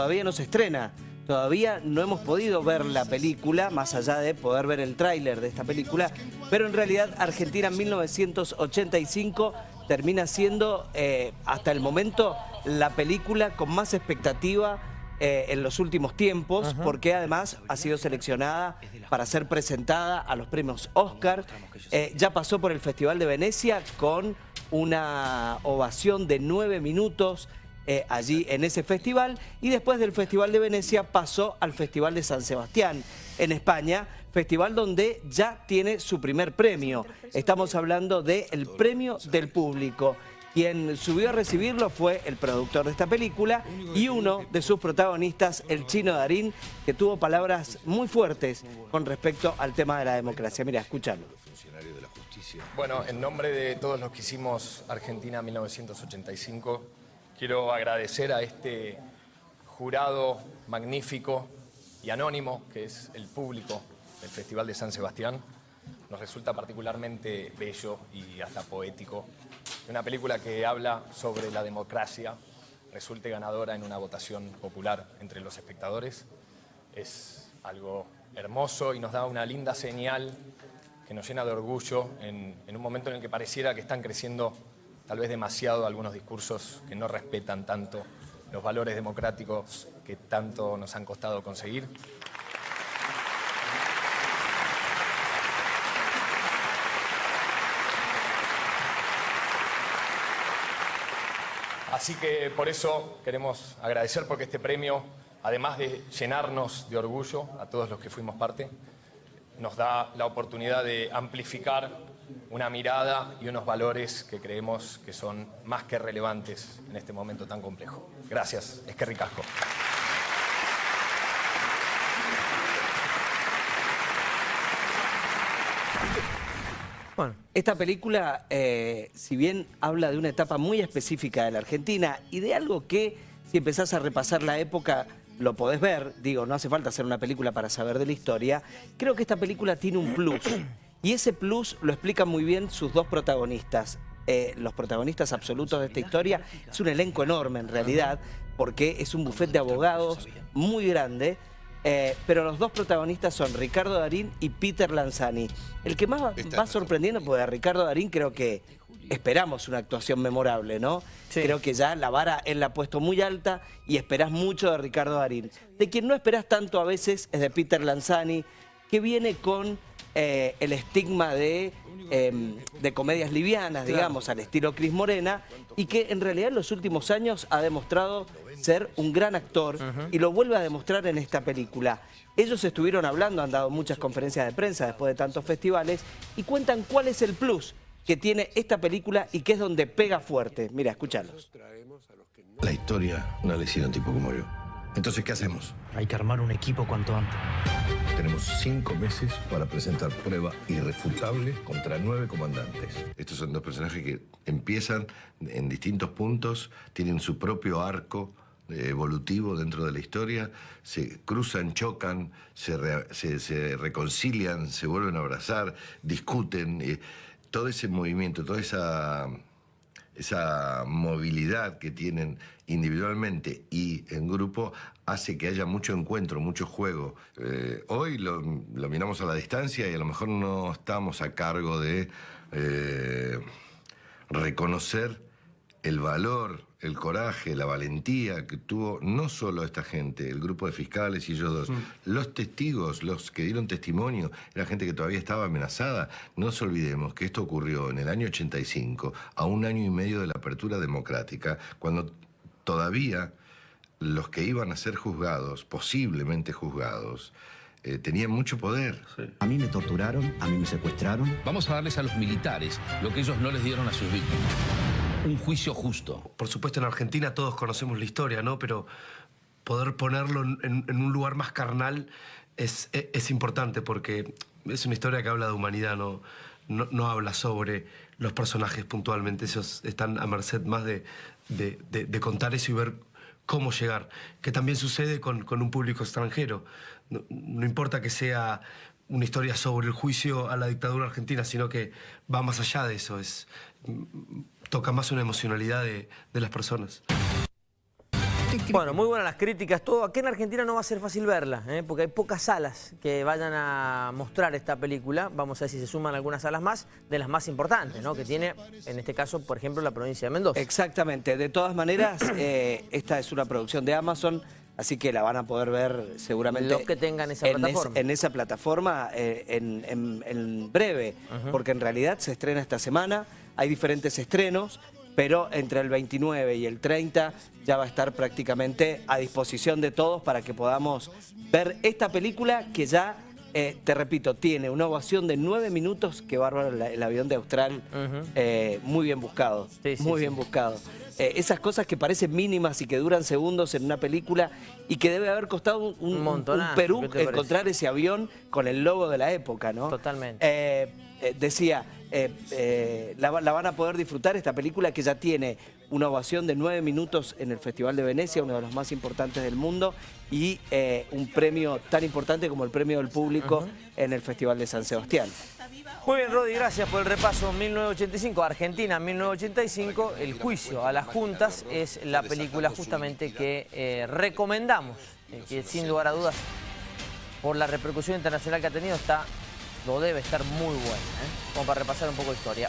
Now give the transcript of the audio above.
todavía no se estrena. Todavía no hemos podido ver la película, más allá de poder ver el tráiler de esta película, pero en realidad Argentina en 1985 termina siendo, eh, hasta el momento, la película con más expectativa eh, en los últimos tiempos, porque además ha sido seleccionada para ser presentada a los premios Oscar. Eh, ya pasó por el Festival de Venecia con una ovación de nueve minutos eh, allí en ese festival y después del Festival de Venecia pasó al Festival de San Sebastián en España, festival donde ya tiene su primer premio. Estamos hablando del Premio del Público. Quien subió a recibirlo fue el productor de esta película y uno de sus protagonistas, el chino Darín, que tuvo palabras muy fuertes con respecto al tema de la democracia. Mira, escúchalo. Bueno, en nombre de todos los que hicimos Argentina 1985, quiero agradecer a este jurado magnífico y anónimo, que es el público del Festival de San Sebastián. Nos resulta particularmente bello y hasta poético que una película que habla sobre la democracia resulte ganadora en una votación popular entre los espectadores. Es algo hermoso y nos da una linda señal que nos llena de orgullo en, un momento en el que pareciera que están creciendo tal vez demasiado algunos discursos que no respetan tanto los valores democráticos que tanto nos han costado conseguir. Así que por eso queremos agradecer porque este premio, además de llenarnos de orgullo a todos los que fuimos parte, nos da la oportunidad de amplificar una mirada y unos valores que creemos que son más que relevantes en este momento tan complejo. Gracias, es que ricasco. Bueno, esta película, eh, si bien habla de una etapa muy específica de la Argentina y de algo que, si empezás a repasar la época, lo podés ver, digo, no hace falta hacer una película para saber de la historia, creo que esta película tiene un plus. Y ese plus lo explican muy bien sus dos protagonistas. Eh, los protagonistas absolutos de esta historia es un elenco enorme en realidad, porque es un bufete de abogados muy grande, eh, pero los dos protagonistas son Ricardo Darín y Peter Lanzani. El que más va, sorprendiendo, porque a Ricardo Darín creo que esperamos una actuación memorable, ¿no? Creo que ya la vara él la ha puesto muy alta y esperás mucho de Ricardo Darín. De quien no esperás tanto a veces es de Peter Lanzani, que viene con eh, el estigma de, em, de comedias livianas, digamos, al estilo Cris Morena, y que en realidad en los últimos años ha demostrado ser un gran actor y lo vuelve a demostrar en esta película. Ellos estuvieron hablando, han dado muchas conferencias de prensa después de tantos festivales y cuentan cuál es el plus que tiene esta película y que es donde pega fuerte. Mira, escúchalos. La historia no le hicieron un tipo como yo. Entonces, ¿qué hacemos? Hay que armar un equipo cuanto antes. Tenemos cinco meses para presentar prueba irrefutable contra nueve comandantes. Estos son dos personajes que empiezan en distintos puntos, tienen su propio arco eh, evolutivo dentro de la historia, se cruzan, chocan, se, reconcilian, se vuelven a abrazar, discuten. Eh, todo ese movimiento, toda esa esa movilidad que tienen individualmente y en grupo hace que haya mucho encuentro, mucho juego. Eh, hoy lo, miramos a la distancia y a lo mejor no estamos a cargo de eh, reconocer el valor, el coraje, la valentía que tuvo no solo esta gente, el grupo de fiscales y ellos dos, mm. los testigos, los que dieron testimonio, era gente que todavía estaba amenazada. No nos olvidemos que esto ocurrió en el año 85, a un año y medio de la apertura democrática, cuando todavía los que iban a ser juzgados, posiblemente juzgados, eh, tenían mucho poder. A mí me torturaron, a mí me secuestraron. Vamos a darles a los militares lo que ellos no les dieron a sus víctimas un juicio justo. Por supuesto, en Argentina todos conocemos la historia, ¿no? Pero poder ponerlo en, un lugar más carnal es, es, importante porque es una historia que habla de humanidad, no, no, habla sobre los personajes puntualmente. Ellos están a merced más de, de, contar eso y ver cómo llegar. Que también sucede con, con un público extranjero. No, no, importa que sea una historia sobre el juicio a la dictadura argentina, sino que va más allá de eso. Es, toca más una emocionalidad de, de las personas. Bueno, muy buenas las críticas, todo. Aquí en Argentina no va a ser fácil verla, ¿eh? porque hay pocas salas que vayan a mostrar esta película. Vamos a ver si se suman algunas salas más, de las más importantes, ¿no? Que tiene, en este caso, por ejemplo, la provincia de Mendoza. Exactamente. De todas maneras, eh, esta es una producción de Amazon, así que la van a poder ver seguramente... Los que tengan esa en es- plataforma. en esa plataforma eh, en, en- en breve, porque en realidad se estrena esta semana, hay diferentes estrenos, pero entre el 29 y el 30 ya va a estar prácticamente a disposición de todos para que podamos ver esta película que ya, eh, te repito, tiene una ovación de nueve minutos, que bárbaro el, el avión de Austral, eh, muy bien buscado, Sí, sí, muy sí. bien buscado. Eh, esas cosas que parecen mínimas y que duran segundos en una película y que debe haber costado un, un, Un Perú encontrar ese avión con el logo de la época, ¿no? Totalmente. Decía, eh, eh, la, va- la van a poder disfrutar esta película que ya tiene una ovación de nueve minutos en el Festival de Venecia, uno de los más importantes del mundo, y eh, un premio tan importante como el premio del público en el Festival de San Sebastián. Muy bien, Rodi, gracias por el repaso. 1985, Argentina, 1985, El juicio a las juntas es la película justamente que recomendamos, que sin lugar a dudas, por la repercusión internacional que ha tenido, está, lo debe estar muy buena, ¿eh? como para repasar un poco de historia.